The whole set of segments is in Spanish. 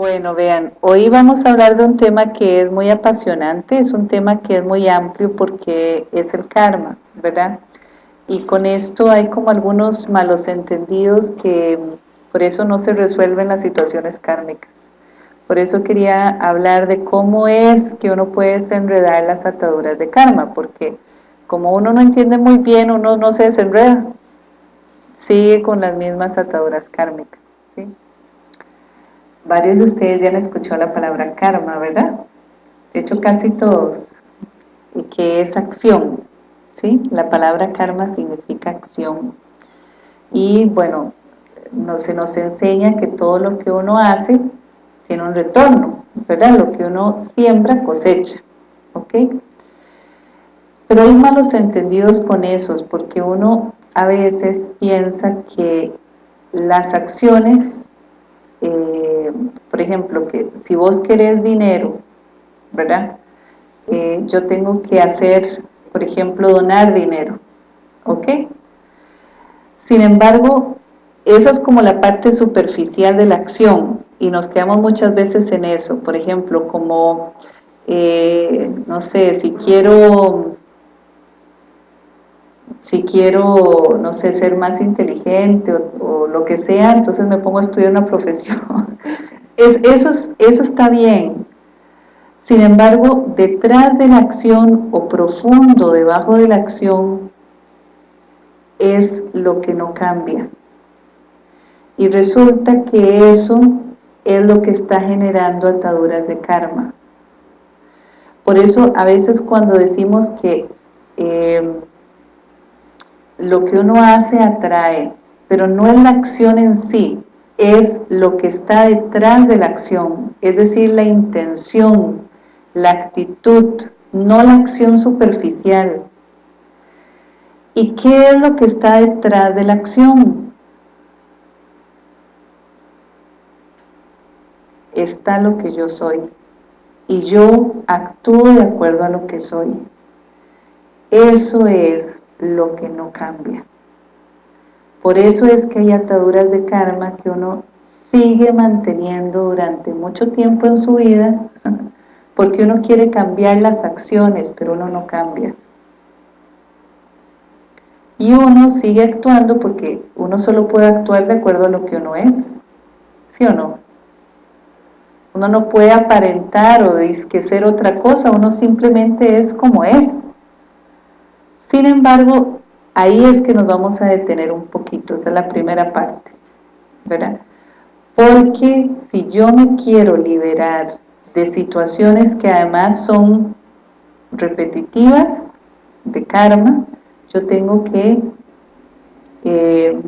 Bueno, vean, hoy vamos a hablar de un tema que es muy apasionante, es un tema que es muy amplio porque es el karma, ¿verdad? Y con esto hay como algunos malos entendidos que por eso no se resuelven las situaciones kármicas. Por eso quería hablar de cómo es que uno puede desenredar las ataduras de karma, porque como uno no entiende muy bien, uno no se desenreda, sigue con las mismas ataduras kármicas. ¿sí? Varios de ustedes ya han escuchado la palabra karma, ¿verdad? De hecho, casi todos. Y que es acción, ¿sí? La palabra karma significa acción. Y bueno, no, se nos enseña que todo lo que uno hace tiene un retorno, ¿verdad? Lo que uno siembra cosecha, ¿ok? Pero hay malos entendidos con esos, porque uno a veces piensa que las acciones, eh, por ejemplo, que si vos querés dinero, ¿verdad? Eh, yo tengo que hacer, por ejemplo, donar dinero, ¿ok? Sin embargo, esa es como la parte superficial de la acción, y nos quedamos muchas veces en eso, por ejemplo, como, eh, no sé, si quiero, si quiero, no sé, ser más inteligente o, lo que sea, entonces me pongo a estudiar una profesión. Es, eso, eso está bien, sin embargo, detrás de la acción o profundo debajo de la acción es lo que no cambia. Y resulta que eso es lo que está generando ataduras de karma. Por eso a veces cuando decimos que eh, lo que uno hace atrae, pero no es la acción en sí, es lo que está detrás de la acción, es decir, la intención, la actitud, no la acción superficial. ¿Y qué es lo que está detrás de la acción? está lo que yo soy y yo actúo de acuerdo a lo que soy. Eso es lo que no cambia. Por eso es que hay ataduras de karma que uno sigue manteniendo durante mucho tiempo en su vida, porque uno quiere cambiar las acciones, pero uno no cambia. Y uno sigue actuando porque uno solo puede actuar de acuerdo a lo que uno es, ¿sí o no? Uno no puede aparentar o que ser otra cosa, uno simplemente es como es. Sin embargo, ahí es que nos vamos a detener un poquito, esa es la primera parte, ¿verdad? Porque si yo me quiero liberar de situaciones que además son repetitivas, de karma, yo tengo que eh,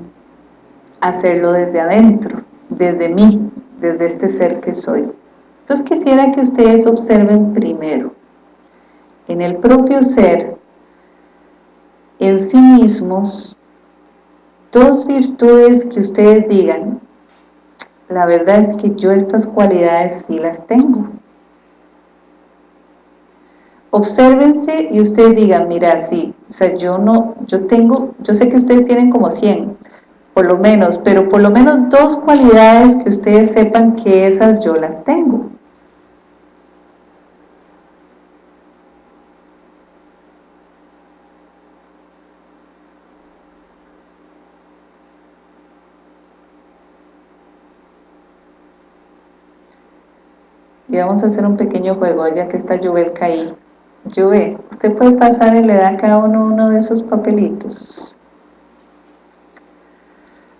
hacerlo desde adentro, desde mí, desde este ser que soy. Entonces quisiera que ustedes observen primero, en el propio ser, en sí mismos, dos virtudes que ustedes digan, la verdad es que yo estas cualidades sí las tengo. Obsérvense y ustedes digan, mira, sí, o sea, yo no, yo tengo, yo sé que ustedes tienen como 100, por lo menos, pero por lo menos dos cualidades que ustedes sepan que esas yo las tengo. Y vamos a hacer un pequeño juego, ya que está Jubelka ahí. Juve, usted puede pasar y le da a cada uno uno de esos papelitos.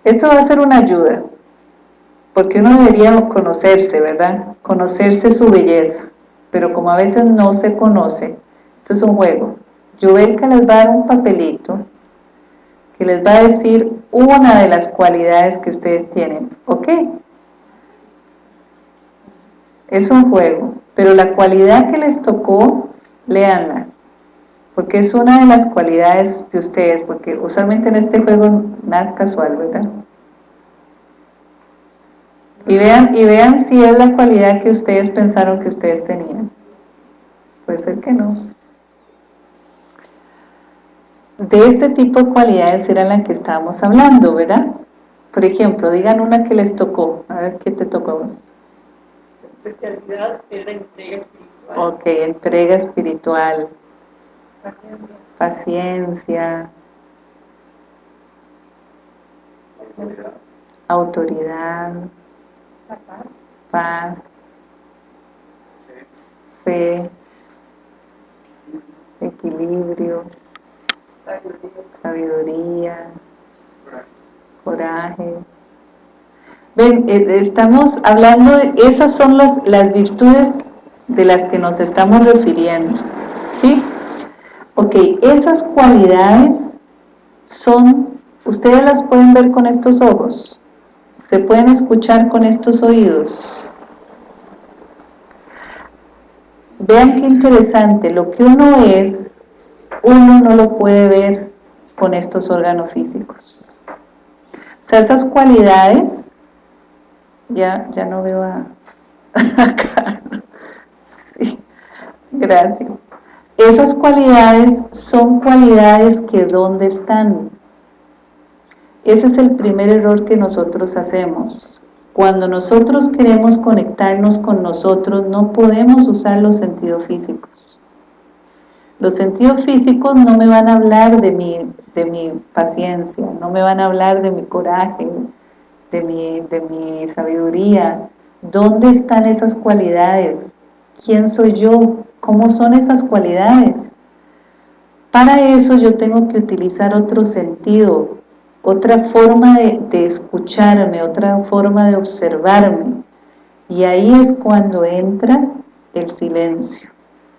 Esto va a ser una ayuda, porque uno debería conocerse, ¿verdad? Conocerse su belleza, pero como a veces no se conoce, esto es un juego. Yubelka les va a dar un papelito que les va a decir una de las cualidades que ustedes tienen, ¿ok? Es un juego, pero la cualidad que les tocó, léanla, porque es una de las cualidades de ustedes, porque usualmente en este juego nada es casual, ¿verdad? Y vean, y vean si es la cualidad que ustedes pensaron que ustedes tenían. Puede ser que no. De este tipo de cualidades era la que estábamos hablando, ¿verdad? Por ejemplo, digan una que les tocó. A ver, ¿qué te tocó a vos? Especialidad es la entrega espiritual. Ok, entrega espiritual. Paciencia. Paciencia. Autoridad. Autoridad. paz. Paz. Fe. Equilibrio. Sabiduría. Coraje. Ven, eh, estamos hablando, esas son las, las virtudes de las que nos estamos refiriendo, ¿sí? Ok, esas cualidades son, ustedes las pueden ver con estos ojos, se pueden escuchar con estos oídos. Vean qué interesante, lo que uno es, uno no lo puede ver con estos órganos físicos. O sea, esas cualidades ya, ya no veo a, acá. Sí, gracias. Esas cualidades son cualidades que ¿dónde están? Ese es el primer error que nosotros hacemos. Cuando nosotros queremos conectarnos con nosotros, no podemos usar los sentidos físicos. Los sentidos físicos no me van a hablar de mi, de mi paciencia, no me van a hablar de mi coraje, de mi, de mi sabiduría. ¿Dónde están esas cualidades? ¿Quién soy yo? ¿Cómo son esas cualidades? Para eso yo tengo que utilizar otro sentido, otra forma de, de escucharme, otra forma de observarme. Y ahí es cuando entra el silencio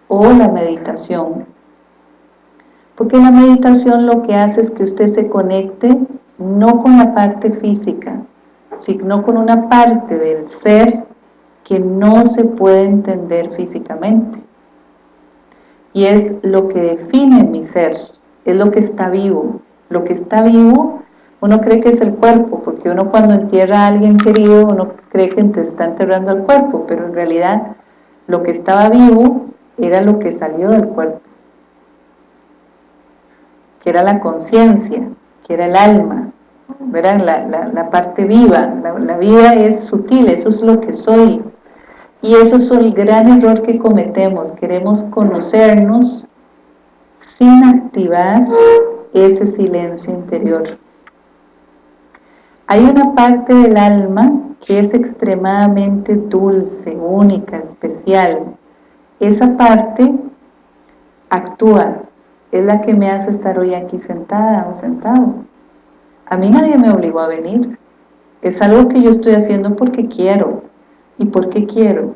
o la meditación. Porque la meditación lo que hace es que usted se conecte no con la parte física, sino con una parte del ser que no se puede entender físicamente. Y es lo que define mi ser, es lo que está vivo. Lo que está vivo, uno cree que es el cuerpo, porque uno cuando entierra a alguien querido, uno cree que te está enterrando al cuerpo, pero en realidad lo que estaba vivo era lo que salió del cuerpo, que era la conciencia, que era el alma, verán la, la, parte viva, la, vida es sutil, eso es lo que soy. Y eso es el gran error que cometemos, queremos conocernos sin activar ese silencio interior. Hay una parte del alma que es extremadamente dulce, única, especial. Esa parte actúa, es la que me hace estar hoy aquí sentada o sentado a mí nadie me obligó a venir. Es algo que yo estoy haciendo porque quiero. ¿Y por qué quiero?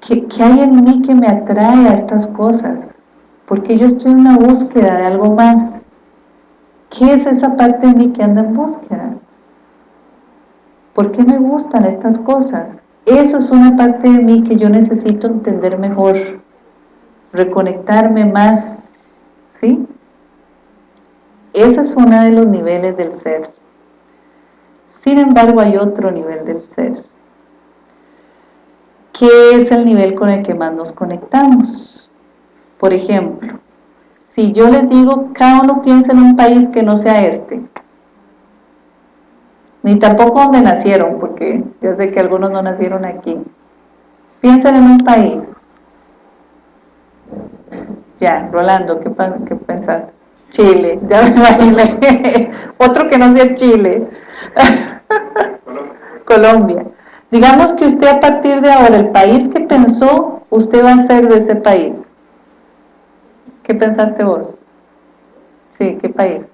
¿Qué, hay en mí que me atrae a estas cosas? Porque yo estoy en una búsqueda de algo más. ¿Qué es esa parte de mí que anda en búsqueda? ¿Por qué me gustan estas cosas? Eso es una parte de mí que yo necesito entender mejor, reconectarme más, ¿sí? Ese es uno de los niveles del ser. Sin embargo, hay otro nivel del ser, que es el nivel con el que más nos conectamos. Por ejemplo, si yo les digo, cada uno piensa en un país que no sea este, ni tampoco donde nacieron, porque yo sé que algunos no nacieron aquí. Piensen en un país. Ya, Rolando, ¿qué, qué pensaste? Chile, ya me imaginé. Otro que no sea Chile. Colombia. Digamos que usted a partir de ahora, el país que pensó, usted va a ser de ese país. ¿Qué pensaste vos? Sí, ¿qué país?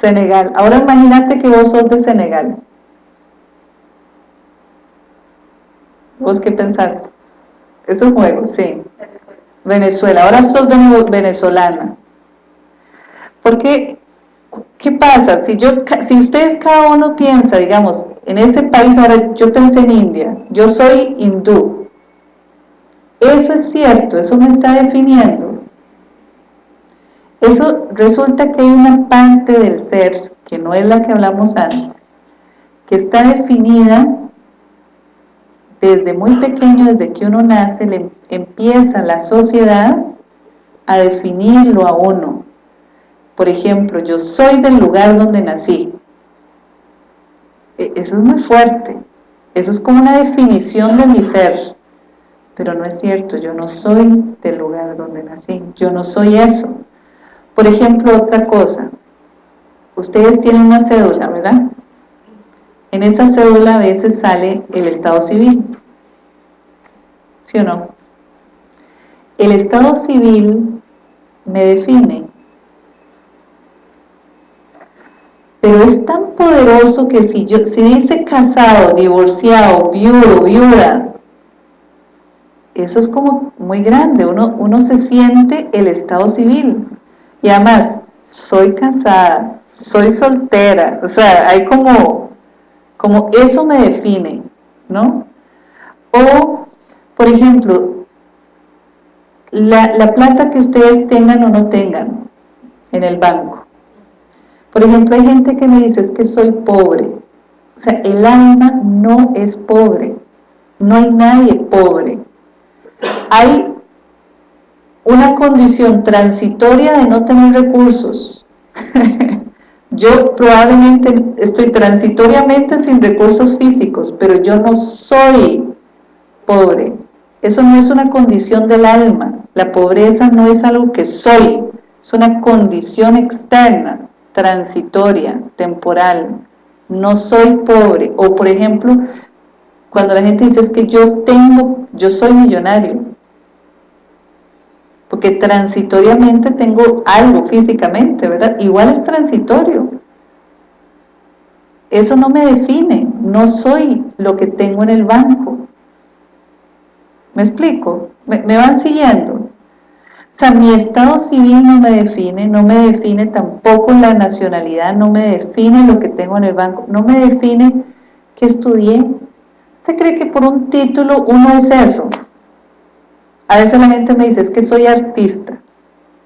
Senegal. Ahora imagínate que vos sos de Senegal. ¿Vos qué pensaste? Es un juego, sí. Ahora sos venezolana. Porque, ¿qué pasa? Si, yo, si ustedes cada uno piensa, digamos, en ese país, ahora yo pensé en India, yo soy hindú. Eso es cierto, eso me está definiendo. Eso resulta que hay una parte del ser, que no es la que hablamos antes, que está definida desde muy pequeño, desde que uno nace, le empieza la sociedad a definirlo a uno. Por ejemplo, yo soy del lugar donde nací. E, eso es muy fuerte. Eso es como una definición de mi ser. Pero no es cierto, yo no soy del lugar donde nací. Yo no soy eso. Por ejemplo, otra cosa. Ustedes tienen una cédula, ¿verdad? En esa cédula a veces sale el estado civil. ¿Sí o no? El estado civil me define. Pero es tan poderoso que si, yo, si dice casado, divorciado, viudo, viuda, eso es como muy grande, uno, uno se siente el estado civil. Y además, soy casada, soy soltera, o sea, hay como, como eso me define, ¿no? O, por ejemplo, la, la plata que ustedes tengan o no tengan en el banco. Por ejemplo, hay gente que me dice, es que soy pobre. O sea, el alma no es pobre. No hay nadie pobre. Hay una condición transitoria de no tener recursos. yo probablemente estoy transitoriamente sin recursos físicos, pero yo no soy pobre. Eso no es una condición del alma. La pobreza no es algo que soy, es una condición externa, transitoria, temporal. No soy pobre. O por ejemplo, cuando la gente dice es que yo tengo, yo soy millonario, porque transitoriamente tengo algo físicamente, ¿verdad? Igual es transitorio. Eso no me define, no soy lo que tengo en el banco. ¿Me explico? ¿Me, van siguiendo? O sea, mi estado civil no me define, no me define tampoco la nacionalidad, no me define lo que tengo en el banco, no me define qué estudié. ¿Usted cree que por un título uno es eso? A veces la gente me dice, es que soy artista.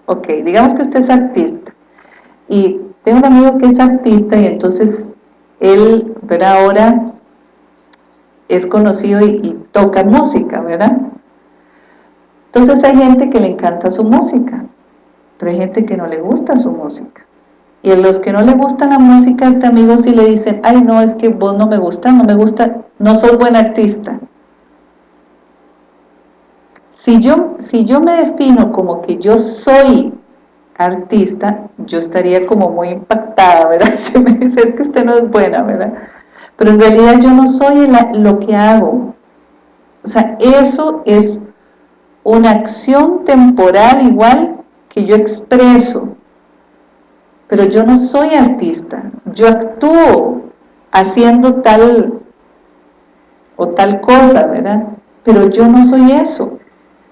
Ok, digamos que usted es artista. Y tengo un amigo que es artista y entonces él, ¿verdad? Ahora es conocido y, toca música, ¿verdad? Entonces hay gente que le encanta su música, pero hay gente que no le gusta su música. Y a los que no le gusta la música, este amigo sí le dicen, ay no, es que vos no me gusta, no me gusta, no sos buen artista. Si yo, si yo me defino como que yo soy artista, yo estaría como muy impactada, ¿verdad? Si me dice, es que usted no es buena, ¿verdad? Pero en realidad yo no soy lo que hago. O sea, eso es una acción temporal igual que yo expreso. Pero yo no soy artista. Yo actúo haciendo tal o tal cosa, ¿verdad? Pero yo no soy eso.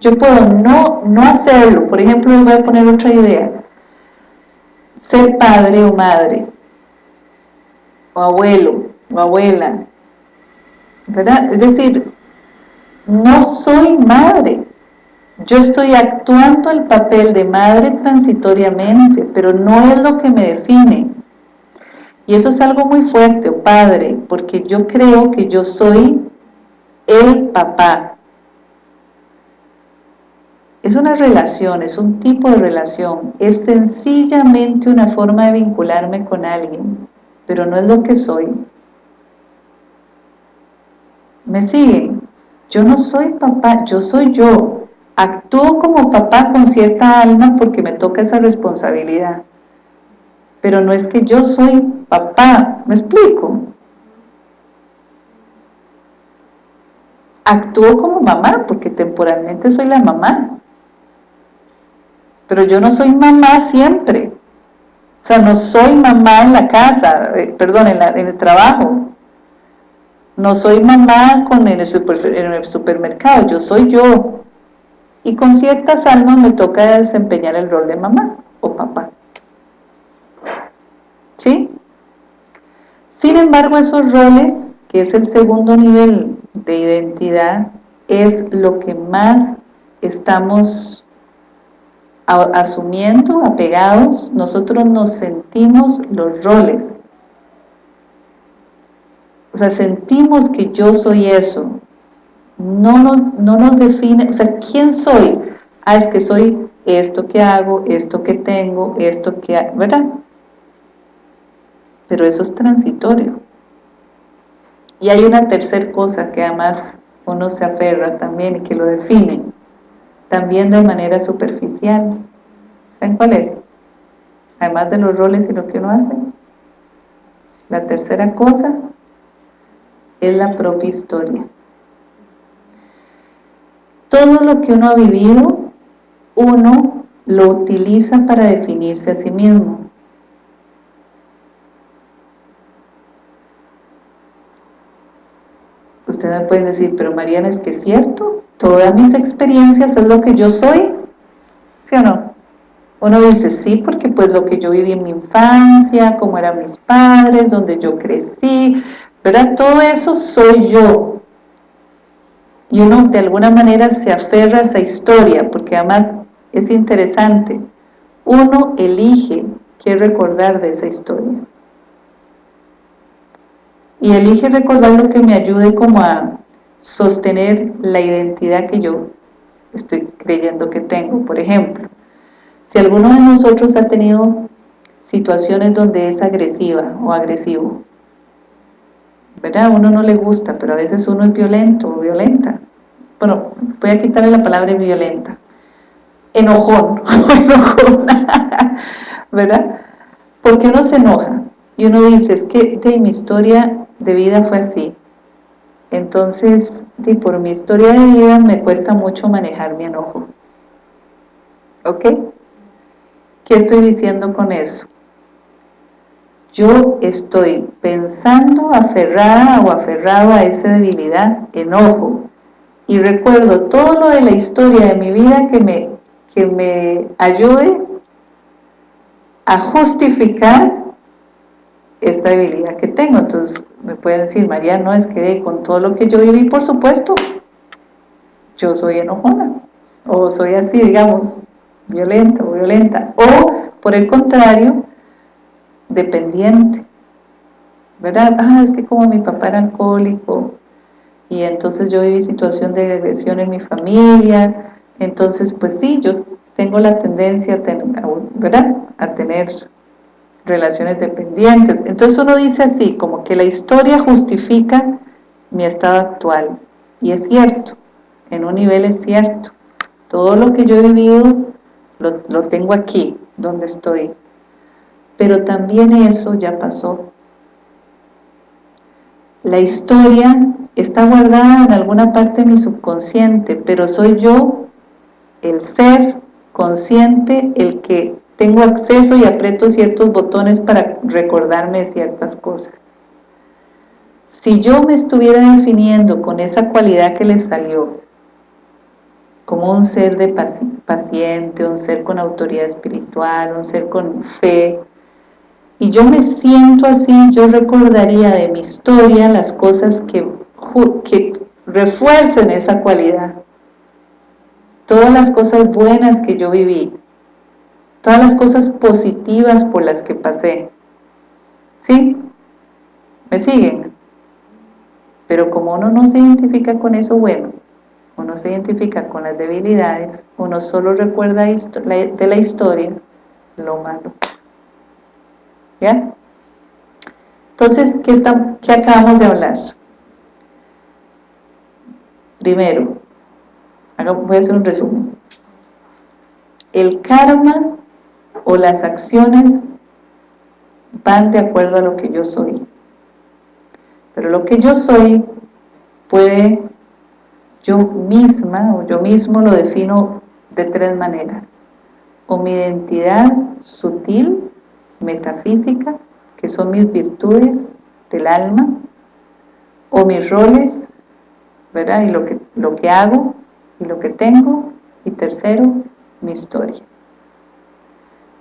Yo puedo no, no hacerlo. Por ejemplo, les voy a poner otra idea. Ser padre o madre, o abuelo, o abuela, ¿verdad? Es decir, no soy madre. Yo estoy actuando el papel de madre transitoriamente, pero no es lo que me define. Y eso es algo muy fuerte, o padre, porque yo creo que yo soy el papá, es una relación, es un tipo de relación, es sencillamente una forma de vincularme con alguien, pero no es lo que soy. ¿Me siguen? Yo no soy papá, yo soy yo. Actúo como papá con cierta alma porque me toca esa responsabilidad. Pero no es que yo soy papá, ¿me explico? Actúo como mamá porque temporalmente soy la mamá pero yo no soy mamá siempre. O sea, no soy mamá en la casa, eh, perdón, en, el trabajo. No soy mamá con en, el en el supermercado, yo soy yo. Y con ciertas almas me toca desempeñar el rol de mamá o papá. ¿Sí? Sin embargo, esos roles, que es el segundo nivel de identidad, es lo que más estamos asumiendo, apegados, nosotros nos sentimos los roles. O sea, sentimos que yo soy eso. No nos, no nos define, o sea, ¿quién soy? Ah, es que soy esto que hago, esto que tengo, esto que... ¿Verdad? Pero eso es transitorio. Y hay una tercera cosa que además uno se aferra también y que lo define, también de manera superficial. ¿Saben cuál es? Además de los roles y lo que uno hace. La tercera cosa es la propia historia. Todo lo que uno ha vivido, uno lo utiliza para definirse a sí mismo. Usted me puede decir, pero Mariana, ¿es que es cierto? ¿Todas mis experiencias es lo que yo soy? ¿Sí o no? Uno dice, sí, porque pues lo que yo viví en mi infancia, cómo eran mis padres, donde yo crecí, ¿verdad? Todo eso soy yo. Y uno de alguna manera se aferra a esa historia, porque además es interesante. Uno elige qué recordar de esa historia y elige recordar lo que me ayude como a sostener la identidad que yo estoy creyendo que tengo. Por ejemplo, si alguno de nosotros ha tenido situaciones donde es agresiva o agresivo, ¿verdad? A uno no le gusta, pero a veces uno es violento o violenta. Bueno, voy a quitarle la palabra violenta. Enojón enojona, ¿verdad? Porque uno se enoja y uno dice, es que de mi historia de vida fue así. Entonces, por mi historia de vida me cuesta mucho manejar mi enojo. ¿Ok? ¿Qué estoy diciendo con eso? Yo estoy pensando aferrada o aferrado a esa debilidad, enojo, y recuerdo todo lo de la historia de mi vida que me, que me ayude a justificar esta debilidad que tengo. Entonces me pueden decir, María, no, es que con todo lo que yo viví, por supuesto, yo soy enojona, o soy así, digamos, violenta o violenta, o por el contrario, dependiente, ¿verdad? Ah, es que como mi papá era alcohólico, y entonces yo viví situación de agresión en mi familia, entonces pues sí, yo tengo la tendencia a tener, ¿verdad? a tener relaciones dependientes. Entonces uno dice así, como que la historia justifica mi estado actual. Y es cierto, en un nivel es cierto. Todo lo que yo he vivido lo, lo tengo aquí, donde estoy. Pero también eso ya pasó. La historia está guardada en alguna parte de mi subconsciente, pero soy yo, el ser consciente, el que tengo acceso y aprieto ciertos botones para recordarme de ciertas cosas. Si yo me estuviera definiendo con esa cualidad que le salió, como un ser de paciente, un ser con autoridad espiritual, un ser con fe, y yo me siento así, yo recordaría de mi historia las cosas que, que refuercen esa cualidad. Todas las cosas buenas que yo viví, todas las cosas positivas por las que pasé. ¿Sí? ¿Me siguen? Pero como uno no se identifica con eso bueno, uno se identifica con las debilidades, uno solo recuerda de la historia lo malo. ¿Ya? Entonces, ¿qué, ¿qué acabamos de hablar? Primero, voy a hacer un resumen. El karma o las acciones van de acuerdo a lo que yo soy. Pero lo que yo soy puede, yo misma o yo mismo lo defino de tres maneras. O mi identidad sutil, metafísica, que son mis virtudes del alma, o mis roles, ¿verdad? Y lo que, lo que hago y lo que tengo, y tercero, mi historia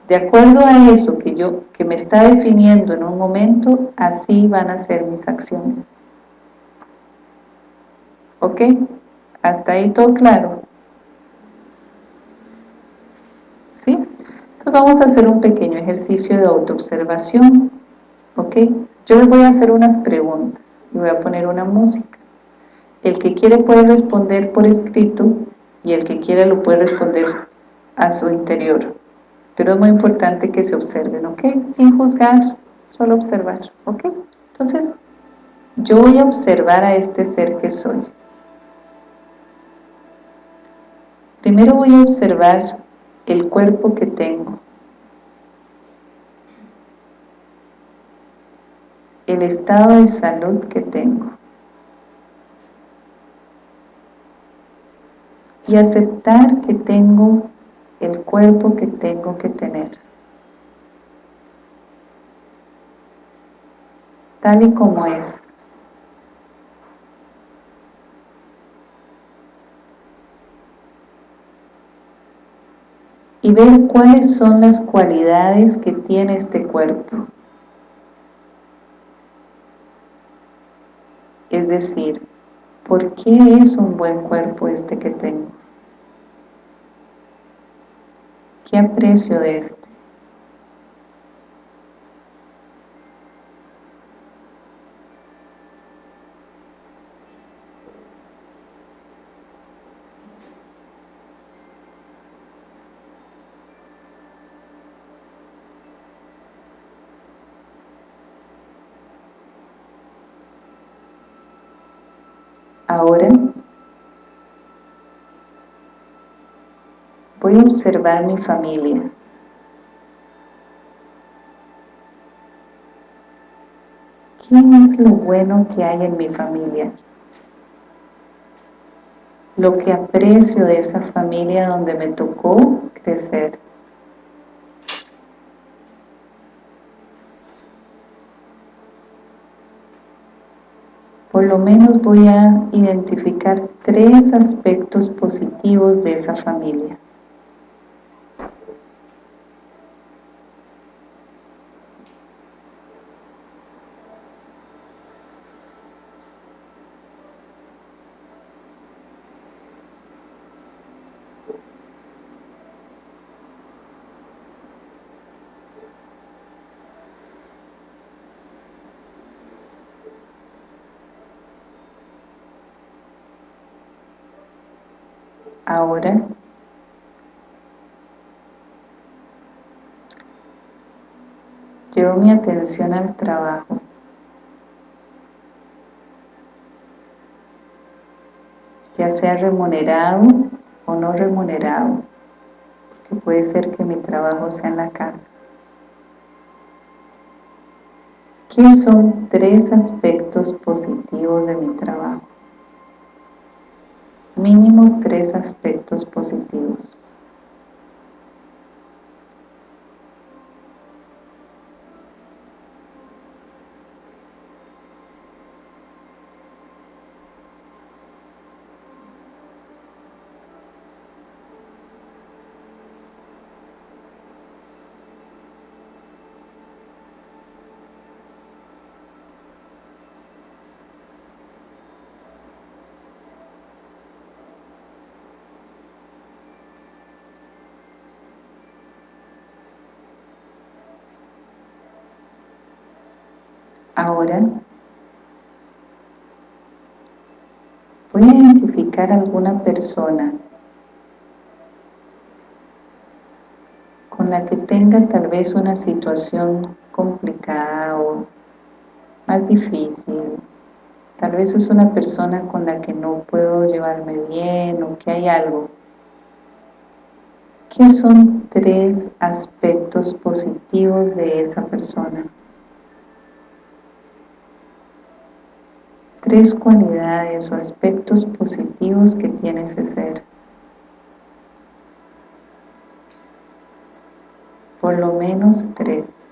de acuerdo a eso que yo que me está definiendo en un momento, así van a ser mis acciones. ¿Ok? Hasta ahí todo claro. ¿Sí? Entonces vamos a hacer un pequeño ejercicio de autoobservación. ¿Ok? Yo les voy a hacer unas preguntas y voy a poner una música. El que quiere puede responder por escrito y el que quiera lo puede responder a su interior pero es muy importante que se observen, ¿ok? Sin juzgar, solo observar, ¿ok? Entonces, Yo voy a observar a este ser que soy. Primero voy a observar el cuerpo que tengo. El estado de salud que tengo. Y aceptar que tengo el cuerpo que tengo que tener. Tal y como es. y ver cuáles son las cualidades que tiene este cuerpo. Es decir, ¿por qué es un buen cuerpo este que tengo? ¿Qué aprecio de este? Ahora voy a observar mi familia. ¿Qué es lo bueno que hay en mi familia? Lo que aprecio de esa familia donde me tocó crecer. por lo menos voy a identificar tres aspectos positivos de esa familia. Ahora llevo mi atención al trabajo. ya sea remunerado o no remunerado, porque puede ser que mi trabajo sea en la casa. ¿Qué son tres aspectos positivos de mi trabajo? mínimo tres aspectos positivos. Ahora voy a identificar alguna persona con la que tenga tal vez una situación complicada o más difícil. Tal vez es una persona con la que no puedo llevarme bien o que hay algo. ¿Qué son tres aspectos positivos de esa persona? Tres cualidades o aspectos positivos que tiene ese ser. Por lo menos tres.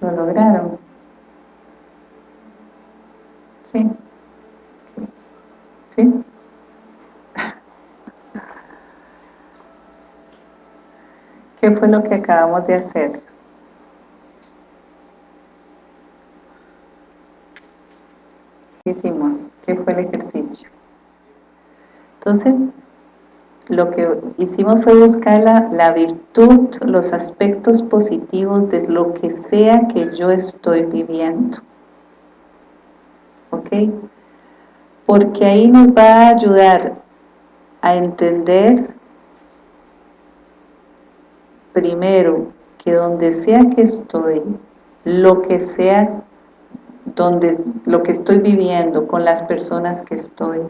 ¿Lo lograron? ¿Sí? ¿Sí? ¿Qué fue lo que acabamos de hacer? ¿Qué hicimos? ¿Qué fue el ejercicio? Entonces, hicimos fue buscar la, la, virtud, los aspectos positivos de lo que sea que yo estoy viviendo. ¿Ok? Porque ahí nos va a ayudar a entender primero que donde sea que estoy, lo que sea donde lo que estoy viviendo con las personas que estoy,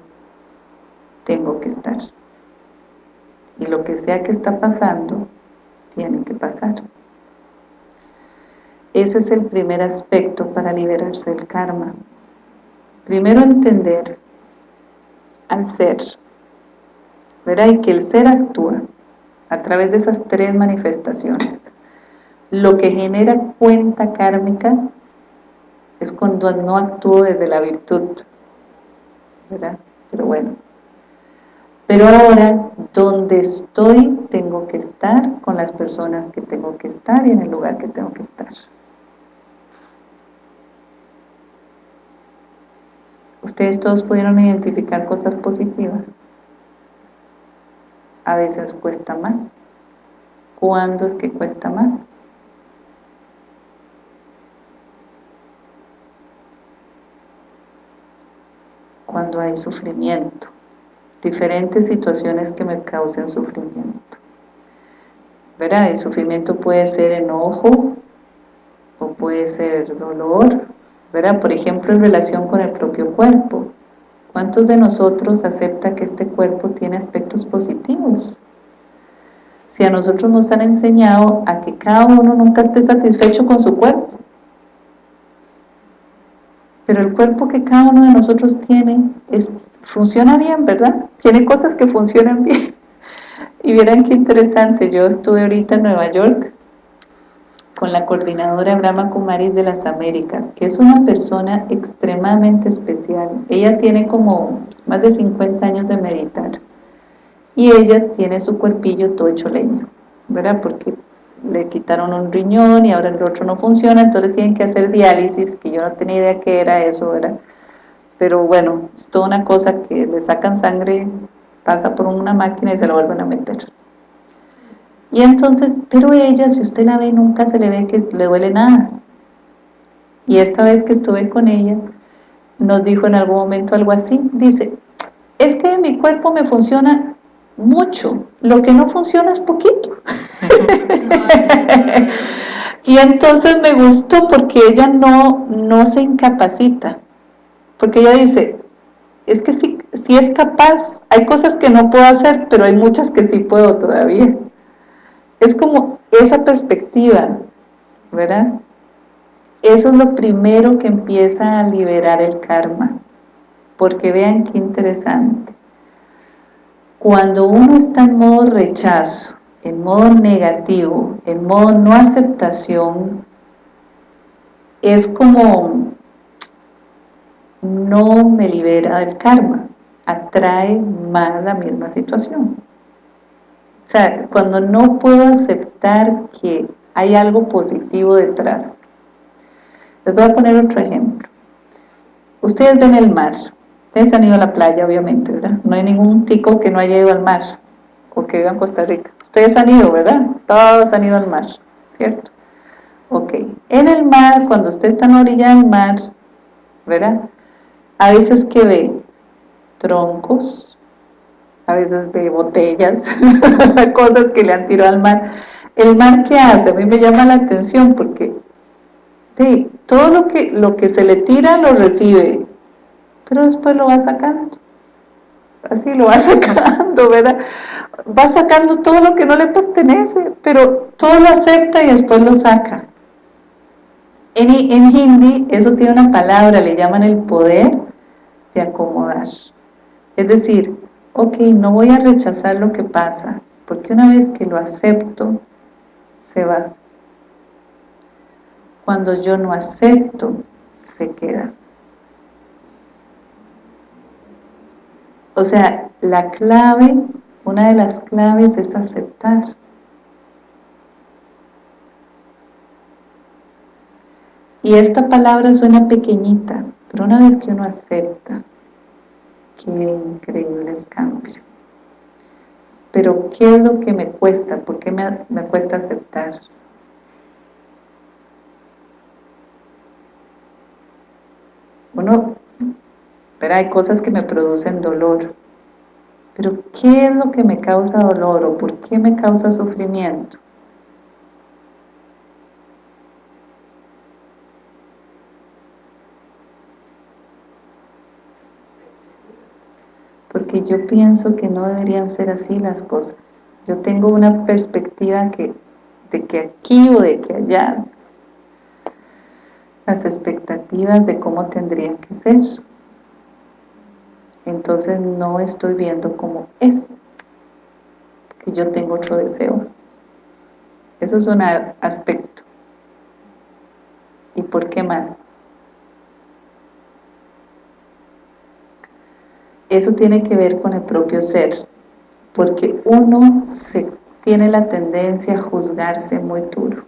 tengo que estar. Y lo que sea que está pasando, tiene que pasar. Ese es el primer aspecto para liberarse del karma. Primero entender al ser, ¿verdad? Y que el ser actúa a través de esas tres manifestaciones. Lo que genera cuenta kármica es cuando no actúo desde la virtud, ¿verdad? Pero bueno. Pero ahora, donde estoy, tengo que estar con las personas que tengo que estar y en el lugar que tengo que estar. ¿Ustedes todos pudieron identificar cosas positivas? A veces cuesta más. ¿Cuándo es que cuesta más? Cuando hay sufrimiento. Diferentes situaciones que me causen sufrimiento. ¿Verdad? El sufrimiento puede ser enojo o puede ser dolor, ¿verdad? Por ejemplo, en relación con el propio cuerpo. ¿Cuántos de nosotros acepta que este cuerpo tiene aspectos positivos? Si a nosotros nos han enseñado a que cada uno nunca esté satisfecho con su cuerpo, pero el cuerpo que cada uno de nosotros tiene es, funciona bien, ¿verdad? Tiene cosas que funcionan bien. Y vieran qué interesante, yo estuve ahorita en Nueva York con la coordinadora Brahma Kumaris de las Américas, que es una persona extremadamente especial. Ella tiene como más de 50 años de meditar. Y ella tiene su cuerpillo todo hecho leña, ¿verdad? Porque le quitaron un riñón y ahora el otro no funciona, entonces tienen que hacer diálisis, que yo no tenía idea qué era eso, ¿verdad? Pero bueno, es toda una cosa que le sacan sangre, pasa por una máquina y se la vuelven a meter. Y entonces, pero ella, si usted la ve, nunca se le ve que le duele nada. Y esta vez que estuve con ella, nos dijo en algún momento algo así, dice, es que mi cuerpo me funciona mucho, lo que no funciona es poquito. y entonces me gustó porque ella no, no se incapacita, porque ella dice, es que sí, sí es capaz, hay cosas que no puedo hacer, pero hay muchas que sí puedo todavía es como esa perspectiva, ¿verdad? Eso es lo primero que empieza a liberar el karma, porque vean qué interesante. Cuando uno está en modo rechazo, en modo negativo, en modo no aceptación, es como no me libera del karma, atrae más la misma situación. O sea, cuando no puedo aceptar que hay algo positivo detrás. Les voy a poner otro ejemplo. Ustedes ven el mar. Ustedes han ido a la playa, obviamente, ¿verdad? No hay ningún tico que no haya ido al mar o que viva en Costa Rica. Ustedes han ido, ¿verdad? Todos han ido al mar, ¿cierto? Ok. En el mar, cuando usted está en la orilla del mar, ¿verdad? A veces que ve troncos, a veces ve botellas, cosas que le han tirado al mar. ¿El mar qué hace? A mí me llama la atención porque todo lo que, lo que se le tira lo recibe, pero después lo va sacando. Así lo va sacando, ¿verdad? Va sacando todo lo que no le pertenece, pero todo lo acepta y después lo saca. En, en hindi eso tiene una palabra, le llaman el poder de acomodar. Es decir, ok, no voy a rechazar lo que pasa, porque una vez que lo acepto, se va. Cuando yo no acepto, se queda. O sea, la clave, una de las claves es aceptar. Y esta palabra suena pequeñita, pero una vez que uno acepta, qué increíble el cambio. Pero ¿qué es lo que me cuesta? ¿Por qué me, me cuesta aceptar? Uno pero hay cosas que me producen dolor, pero ¿qué es lo que me causa dolor o por qué me causa sufrimiento? Porque yo pienso que no deberían ser así las cosas. Yo tengo una perspectiva que, de que aquí o de que allá, las expectativas de cómo tendrían que ser. Entonces no estoy viendo cómo es, que yo tengo otro deseo. Eso es un aspecto. ¿Y por qué más? Eso tiene que ver con el propio ser, porque uno se tiene la tendencia a juzgarse muy duro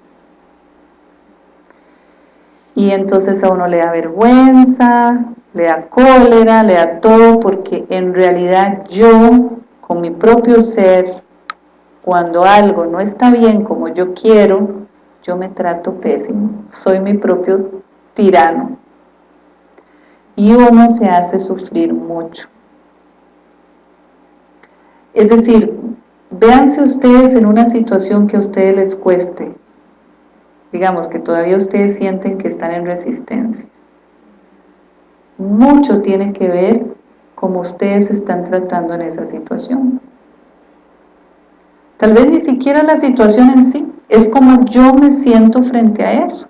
y entonces a uno le da vergüenza, le da cólera, le da todo, porque en realidad yo, con mi propio ser, cuando algo no está bien como yo quiero, yo me trato pésimo, soy mi propio tirano. Y uno se hace sufrir mucho. Es decir, véanse ustedes en una situación que a ustedes les cueste, digamos que todavía ustedes sienten que están en resistencia. Mucho tiene que ver cómo ustedes están tratando en esa situación. Tal vez ni siquiera la situación en sí, es como yo me siento frente a eso.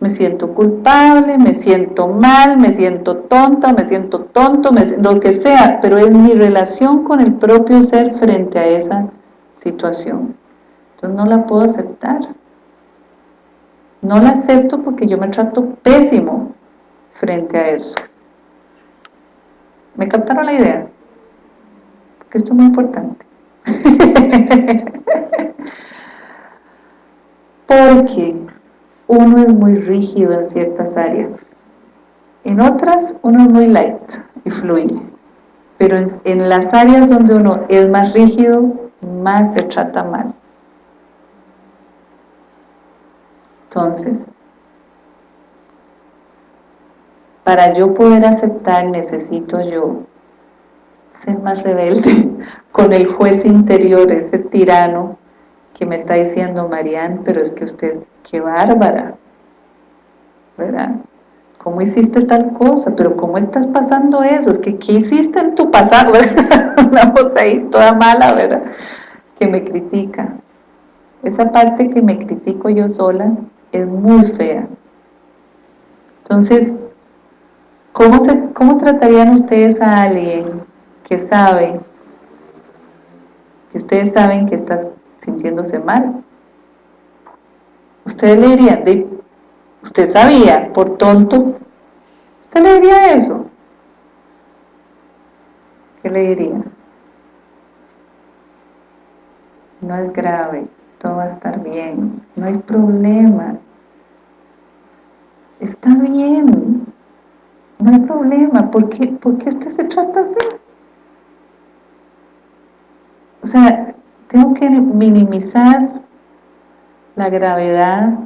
Me siento culpable, me siento mal, me siento tonta, me siento tonto, lo que sea, pero es mi relación con el propio ser frente a esa situación. Entonces no la puedo aceptar. No la acepto porque yo me trato pésimo frente a eso. ¿Me captaron la idea? Porque esto es muy importante. porque uno es muy rígido en ciertas áreas. En otras uno es muy light y fluye. Pero en, en las áreas donde uno es más rígido, más se trata mal. Entonces, para yo poder aceptar necesito yo ser más rebelde con el juez interior, ese tirano que me está diciendo, Marian, pero es que usted, qué bárbara, ¿verdad? ¿Cómo hiciste tal cosa? ¿Pero cómo estás pasando eso? Es que, ¿qué hiciste en tu pasado? Una voz ahí toda mala, ¿verdad? Que me critica. Esa parte que me critico yo sola, es muy fea. Entonces, ¿cómo, se, ¿cómo tratarían ustedes a alguien que sabe, que ustedes saben que estás sintiéndose mal? Ustedes le dirían, de, usted sabía, por tonto, ¿usted le diría eso? ¿Qué le diría? No es grave, todo va a estar bien, no hay problema, está bien, no hay problema, ¿por qué, ¿por qué usted se trata así? O sea, tengo que minimizar la gravedad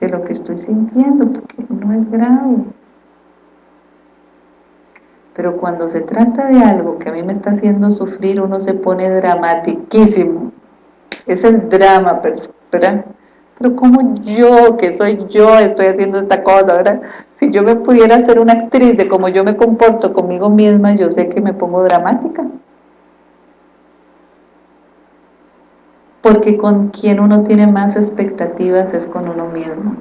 de lo que estoy sintiendo, porque no es grave. Pero cuando se trata de algo que a mí me está haciendo sufrir, uno se pone dramatiquísimo. Es el drama, ¿verdad? pero como yo, que soy yo, estoy haciendo esta cosa, ¿verdad? Si yo me pudiera ser una actriz de cómo yo me comporto conmigo misma, yo sé que me pongo dramática. Porque con quien uno tiene más expectativas es con uno mismo.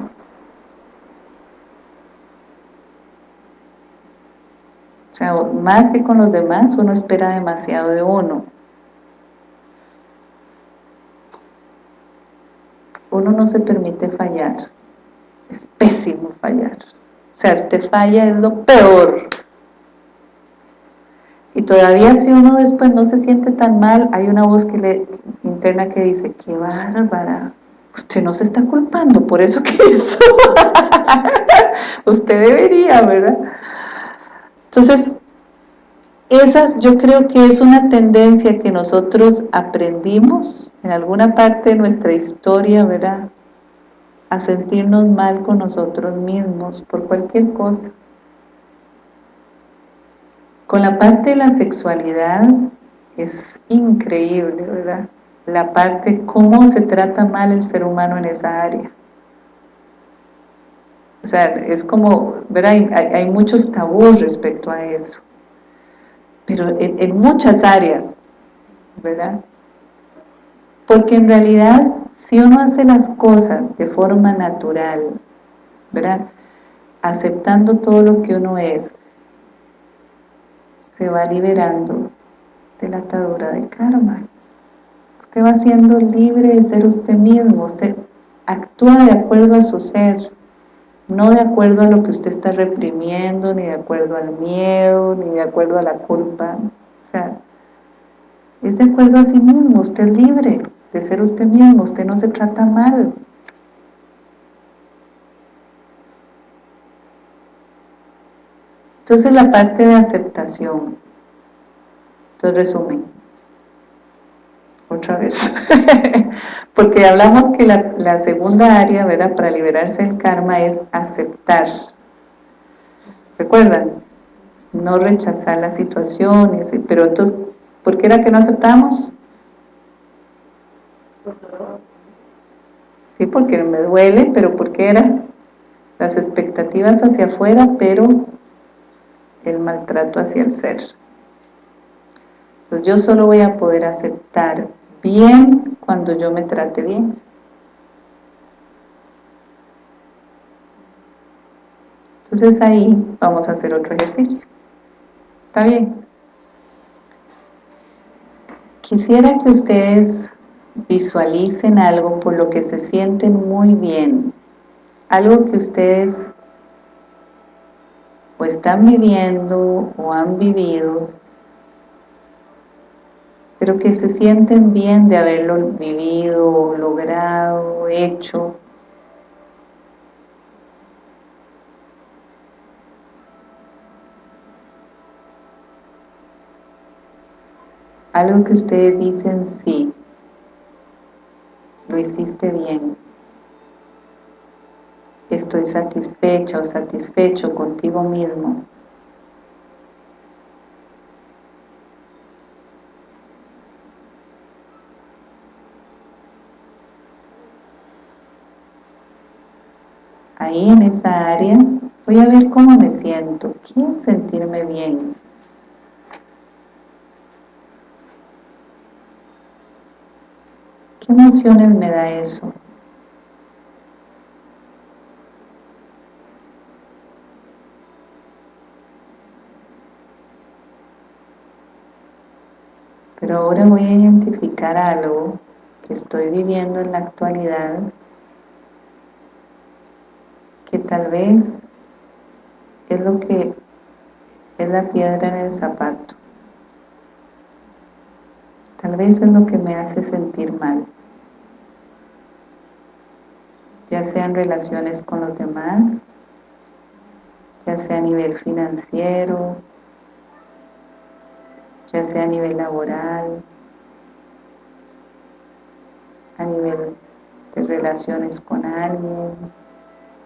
O sea, más que con los demás, uno espera demasiado de uno. Uno no se permite fallar. Es pésimo fallar. O sea, usted falla es lo peor. Y todavía si uno después no se siente tan mal, hay una voz que le, interna que dice, qué bárbara, usted no se está culpando por eso que hizo. Usted debería, ¿verdad? Entonces, esas yo creo que es una tendencia que nosotros aprendimos en alguna parte de nuestra historia, ¿verdad? A sentirnos mal con nosotros mismos por cualquier cosa. Con la parte de la sexualidad es increíble, ¿verdad? La parte, cómo se trata mal el ser humano en esa área. O sea, es como, ¿verdad? Hay, hay muchos tabús respecto a eso pero en, muchas áreas, ¿verdad? Porque en realidad, si uno hace las cosas de forma natural, ¿verdad? Aceptando todo lo que uno es, se va liberando de la atadura de karma. Usted va siendo libre de ser usted mismo, usted actúa de acuerdo a su ser, no de acuerdo a lo que usted está reprimiendo, ni de acuerdo al miedo, ni de acuerdo a la culpa. O sea, es de acuerdo a sí mismo, usted es libre de ser usted mismo, usted no se trata mal. Entonces la parte de aceptación. Entonces resumen. Otra vez. Porque hablamos que la, segunda área, ¿verdad? Para liberarse del karma es aceptar. ¿Recuerdan? No rechazar las situaciones, pero entonces, ¿por qué era que no aceptamos? Sí, porque me duele, pero ¿por qué era? Las expectativas hacia afuera, pero el maltrato hacia el ser. Entonces yo solo voy a poder aceptar bien cuando yo me trate bien. Entonces ahí vamos a hacer otro ejercicio. ¿Está bien? Quisiera que ustedes visualicen algo por lo que se sienten muy bien. Algo que ustedes o están viviendo o han vivido pero que se sienten bien de haberlo vivido, logrado, hecho. Algo que ustedes dicen, sí, lo hiciste bien. Estoy satisfecha o satisfecho contigo mismo. Ahí en esa área, voy a ver cómo me siento. Quiero sentirme bien. ¿Qué emociones me da eso? Pero ahora voy a identificar algo que estoy viviendo en la actualidad tal vez es lo que es la piedra en el zapato. Tal vez es lo que me hace sentir mal. Ya sea en relaciones con los demás, ya sea a nivel financiero, ya sea a nivel laboral, a nivel de relaciones con alguien,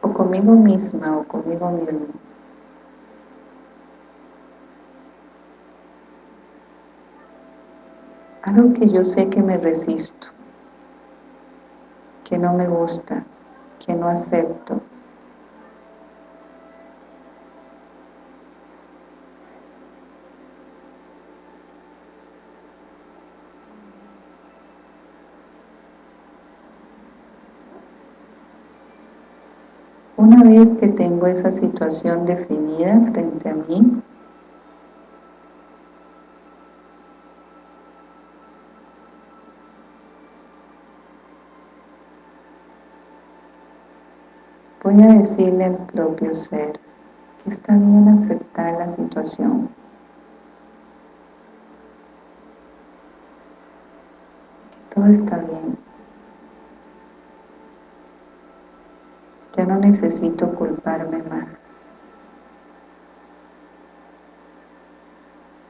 o conmigo misma o conmigo mismo. Algo que yo sé que me resisto, que no me gusta, que no acepto. Una vez que tengo esa situación definida frente a mí, voy a decirle al propio ser que está bien aceptar la situación. Que todo está bien. Ya no necesito culparme más.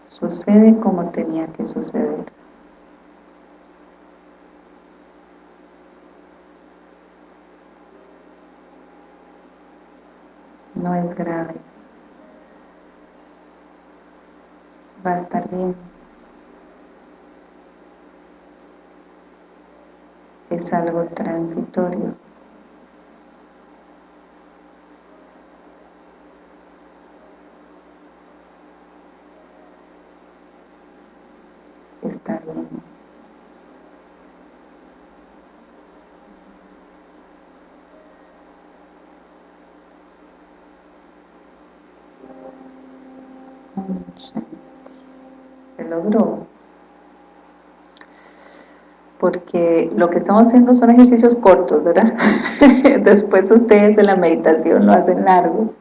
Sucede como tenía que suceder. No es grave. Va a estar bien. Es algo transitorio. Está bien. Se logró. Porque lo que estamos haciendo son ejercicios cortos, ¿verdad? Después ustedes de la meditación lo hacen largo.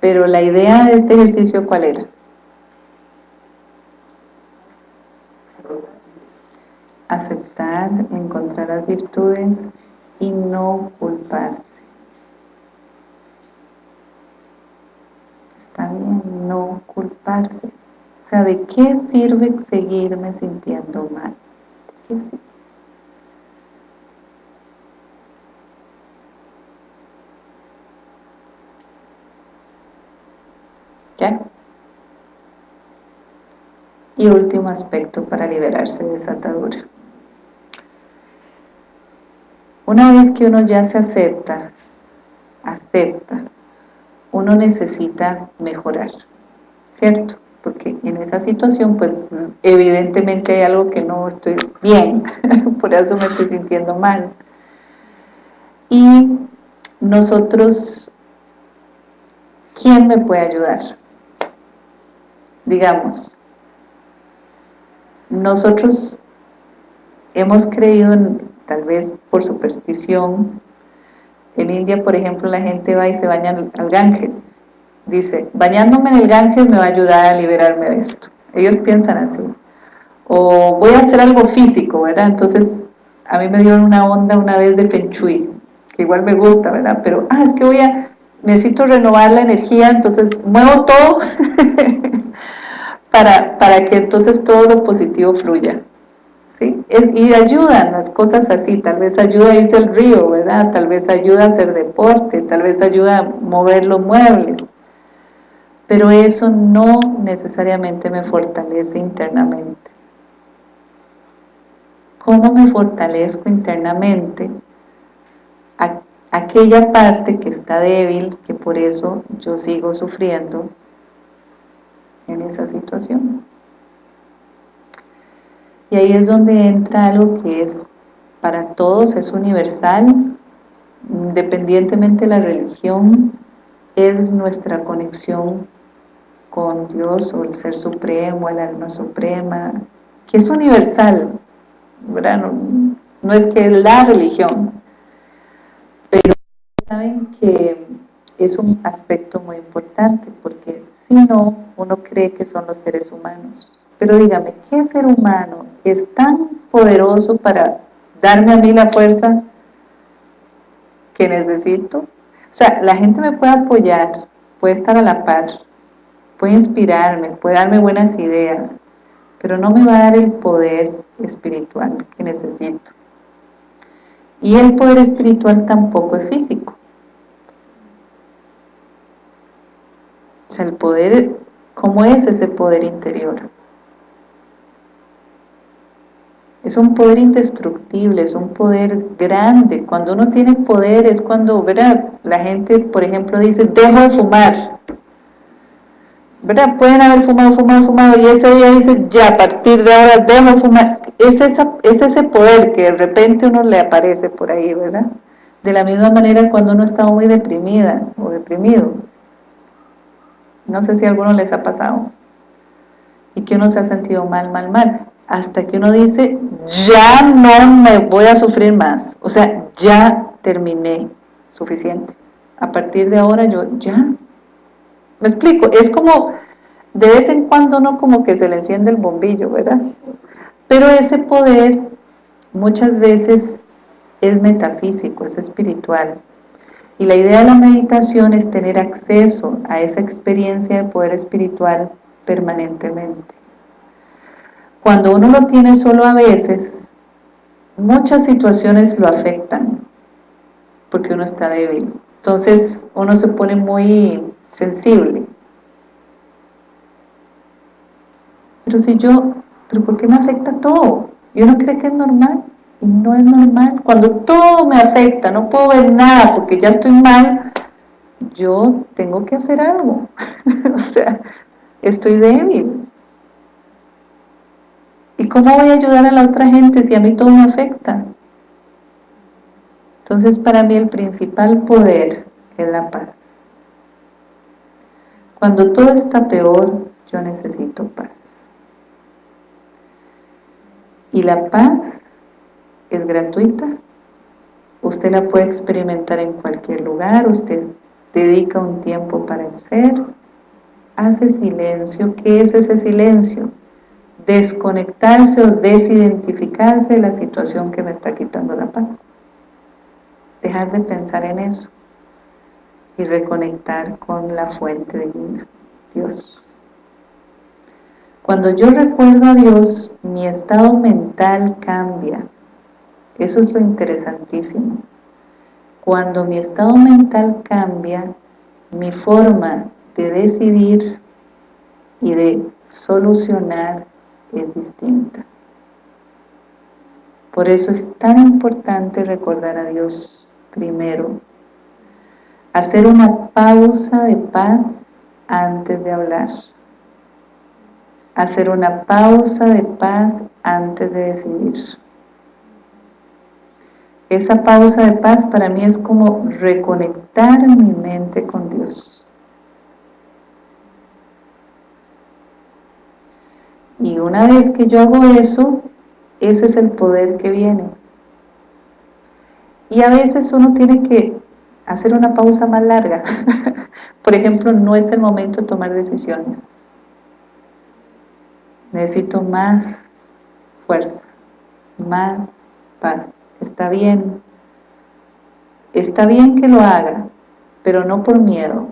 Pero la idea de este ejercicio, ¿cuál era? Aceptar, encontrar las virtudes y no culparse. Está bien, no culparse. O sea, ¿de qué sirve seguirme sintiendo mal? ¿De qué sirve? ¿Ya? Y último aspecto para liberarse de esa atadura. Una vez que uno ya se acepta, acepta, uno necesita mejorar, ¿cierto? Porque en esa situación, pues, evidentemente hay algo que no estoy bien, por eso me estoy sintiendo mal. Y nosotros, ¿quién me puede ayudar? Digamos, nosotros hemos creído en tal vez por superstición. En India, por ejemplo, la gente va y se baña al Ganges. Dice, bañándome en el Ganges me va a ayudar a liberarme de esto. Ellos piensan así. O voy a hacer algo físico, ¿verdad? Entonces, a mí me dio una onda una vez de Feng Shui, que igual me gusta, ¿verdad? Pero, ah, es que voy a, necesito renovar la energía, entonces muevo todo para, para que entonces todo lo positivo fluya. Y ayudan las cosas así, tal vez ayuda a irse al río, ¿verdad? Tal vez ayuda a hacer deporte, tal vez ayuda a mover los muebles. Pero eso no necesariamente me fortalece internamente. ¿Cómo me fortalezco internamente? aquella parte que está débil, que por eso yo sigo sufriendo en esa situación. Y ahí es donde entra algo que es para todos, es universal, independientemente de la religión, es nuestra conexión con Dios o el Ser Supremo, el Alma Suprema, que es universal, ¿verdad? No, es que es la religión, pero saben que es un aspecto muy importante, porque si no, uno cree que son los seres humanos. Pero dígame, ¿qué ser humano es tan poderoso para darme a mí la fuerza que necesito? O sea, la gente me puede apoyar, puede estar a la par, puede inspirarme, puede darme buenas ideas, pero no me va a dar el poder espiritual que necesito. Y el poder espiritual tampoco es físico. O sea, el poder, ¿cómo es ese poder interior? Es un poder indestructible, es un poder grande. Cuando uno tiene poder es cuando, ¿verdad? La gente, por ejemplo, dice, dejo de fumar. ¿Verdad? Pueden haber fumado, fumado, fumado, y ese día dice, ya, a partir de ahora dejo de fumar. Es, es ese poder que de repente uno le aparece por ahí, ¿verdad? De la misma manera cuando uno está muy deprimida o deprimido. No sé si a alguno les ha pasado. Y que uno se ha sentido mal, mal, mal hasta que uno dice, ya no me voy a sufrir más, o sea, ya terminé, suficiente. A partir de ahora yo, ya, me explico, es como, de vez en cuando uno como que se le enciende el bombillo, ¿verdad? Pero ese poder muchas veces es metafísico, es espiritual. Y la idea de la meditación es tener acceso a esa experiencia de poder espiritual permanentemente. Cuando uno lo tiene solo a veces, muchas situaciones lo afectan, porque uno está débil. Entonces uno se pone muy sensible. Pero si yo, ¿pero por qué me afecta todo? ¿Y uno cree que es normal? Y no es normal. Cuando todo me afecta, no puedo ver nada porque ya estoy mal, yo tengo que hacer algo. o sea, estoy débil. ¿Y cómo voy a ayudar a la otra gente si a mí todo me afecta? Entonces para mí el principal poder es la paz. Cuando todo está peor, yo necesito paz. Y la paz es gratuita, usted la puede experimentar en cualquier lugar, usted dedica un tiempo para el ser, hace silencio, ¿qué es ese silencio? Desconectarse o desidentificarse de la situación que me está quitando la paz. Dejar de pensar en eso y reconectar con la fuente divina, Dios. Cuando yo recuerdo a Dios, mi estado mental cambia. Eso es lo interesantísimo. Cuando mi estado mental cambia, mi forma de decidir y de solucionar es distinta. Por eso es tan importante recordar a Dios primero. Hacer una pausa de paz antes de hablar hacer una pausa de paz antes de decidir. Esa pausa de paz para mí es como reconectar mi mente con Dios. Y una vez que yo hago eso, ese es el poder que viene. Y a veces uno tiene que hacer una pausa más larga. Por ejemplo, no es el momento de tomar decisiones necesito más fuerza, más paz. Está bien, está bien que lo haga, pero no por miedo,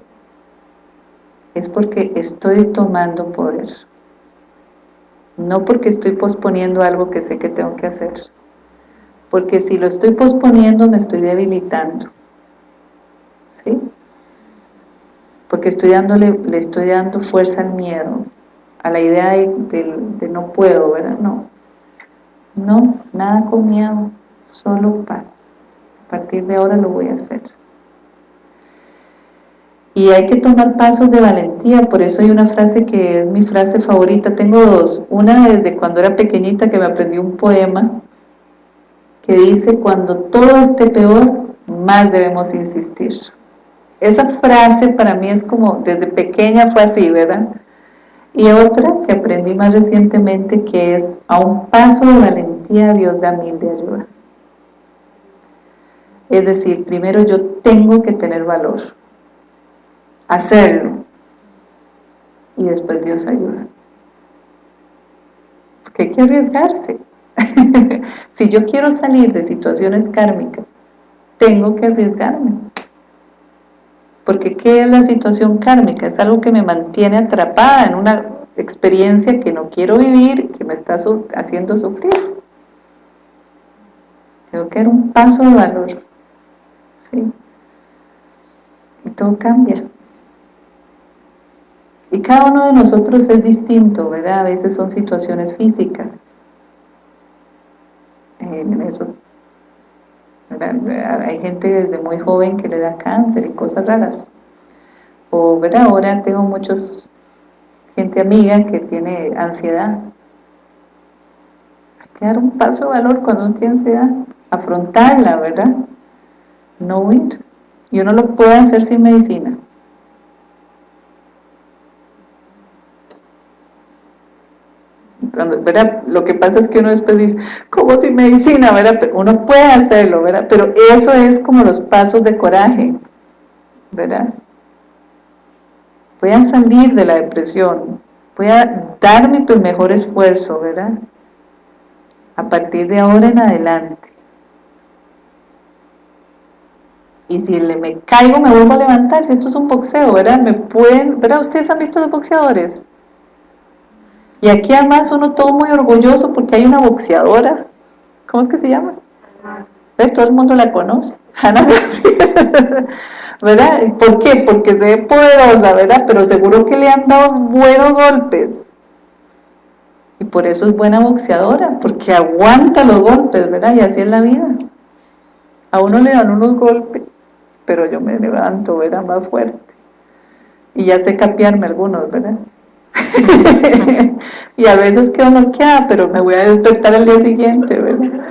es porque estoy tomando poder. No porque estoy posponiendo algo que sé que tengo que hacer. Porque si lo estoy posponiendo me estoy debilitando. ¿Sí? Porque estoy dándole, le estoy dando fuerza al miedo a la idea de, no puedo, ¿verdad? No, no, nada con miedo, solo paz. A partir de ahora lo voy a hacer. Y hay que tomar pasos de valentía, por eso hay una frase que es mi frase favorita, tengo dos, una desde cuando era pequeñita que me aprendí un poema que dice, cuando todo esté peor, más debemos insistir. Esa frase para mí es como, desde pequeña fue así, ¿verdad? Y otra que aprendí más recientemente que es a un paso de valentía Dios da mil de ayuda. Es decir, primero yo tengo que tener valor, hacerlo, y después Dios ayuda. Porque hay que arriesgarse. si yo quiero salir de situaciones kármicas, tengo que arriesgarme. Porque ¿qué es la situación kármica? Es algo que me mantiene atrapada en una experiencia que no quiero vivir, que me está haciendo sufrir. Tengo que dar un paso de valor. ¿sí? Y todo cambia. Y cada uno de nosotros es distinto, ¿verdad? A veces son situaciones físicas. En eso hay gente desde muy joven que le da cáncer y cosas raras. O, ¿verdad? Ahora tengo muchos gente amiga que tiene ansiedad. Hay que dar un paso de valor cuando uno tiene ansiedad, afrontarla, ¿verdad? No huir. Y uno lo puede hacer sin medicina. Lo que pasa es que uno después dice, ¿cómo sin medicina? ¿verdad? Uno puede hacerlo, ¿verdad? Pero eso es como los pasos de coraje, ¿verdad? Voy a salir de la depresión, voy a dar mi mejor esfuerzo, ¿verdad? A partir de ahora en adelante. y si me caigo me vuelvo a levantar, si esto es un boxeo, ¿verdad? Me pueden, ¿verdad? ¿Ustedes han visto los boxeadores? Y aquí además uno todo muy orgulloso porque hay una boxeadora, ¿cómo es que se llama? ¿Ve? Todo el mundo la conoce, Ana ¿verdad? ¿Por qué? Porque se ve poderosa, ¿verdad? Pero seguro que le han dado buenos golpes. Y por eso es buena boxeadora, porque aguanta los golpes, ¿verdad? Y así es la vida. A uno le dan unos golpes, pero yo me levanto, ¿verdad? Más fuerte. Y ya sé capiarme algunos, ¿verdad? y a veces quedo noqueada, pero me voy a despertar al día siguiente, ¿verdad?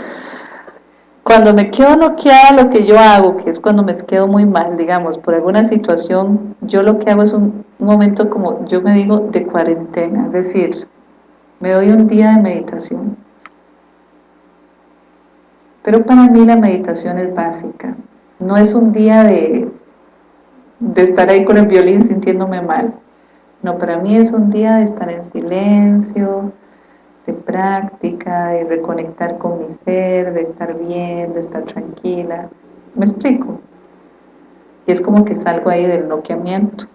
Cuando me quedo noqueada, lo que yo hago, que es cuando me quedo muy mal, digamos, por alguna situación, yo lo que hago es un, momento como, yo me digo, de cuarentena, es decir, me doy un día de meditación. Pero para mí la meditación es básica, no es un día de, de estar ahí con el violín sintiéndome mal, no, para mí es un día de estar en silencio, de práctica, de reconectar con mi ser, de estar bien, de estar tranquila. ¿Me explico? Y es como que salgo ahí del noqueamiento.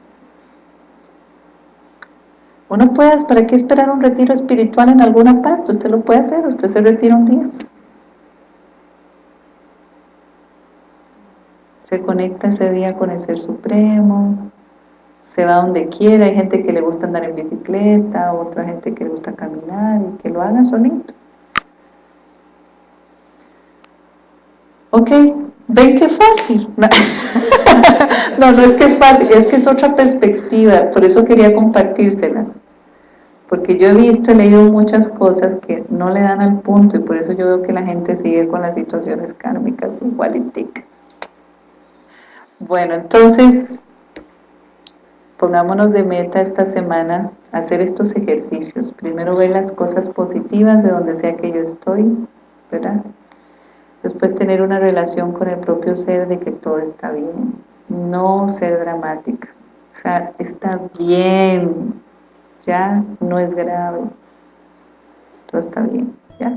Uno puede, ¿para qué esperar un retiro espiritual en alguna parte? Usted lo puede hacer, usted se retira un día. Se conecta ese día con el Ser Supremo, se va donde quiera, hay gente que le gusta andar en bicicleta, otra gente que le gusta caminar y que lo hagan solito. Ok, ven qué fácil. No, no es que es fácil, es que es otra perspectiva, por eso quería compartírselas. Porque yo he visto, he leído muchas cosas que no le dan al punto y por eso yo veo que la gente sigue con las situaciones kármicas igualiticas. Bueno, entonces Pongámonos de meta esta semana hacer estos ejercicios. Primero ver las cosas positivas de donde sea que yo estoy, ¿verdad? Después tener una relación con el propio ser de que todo está bien. No ser dramática. O sea, está bien, ya no es grave. Todo está bien, ¿ya?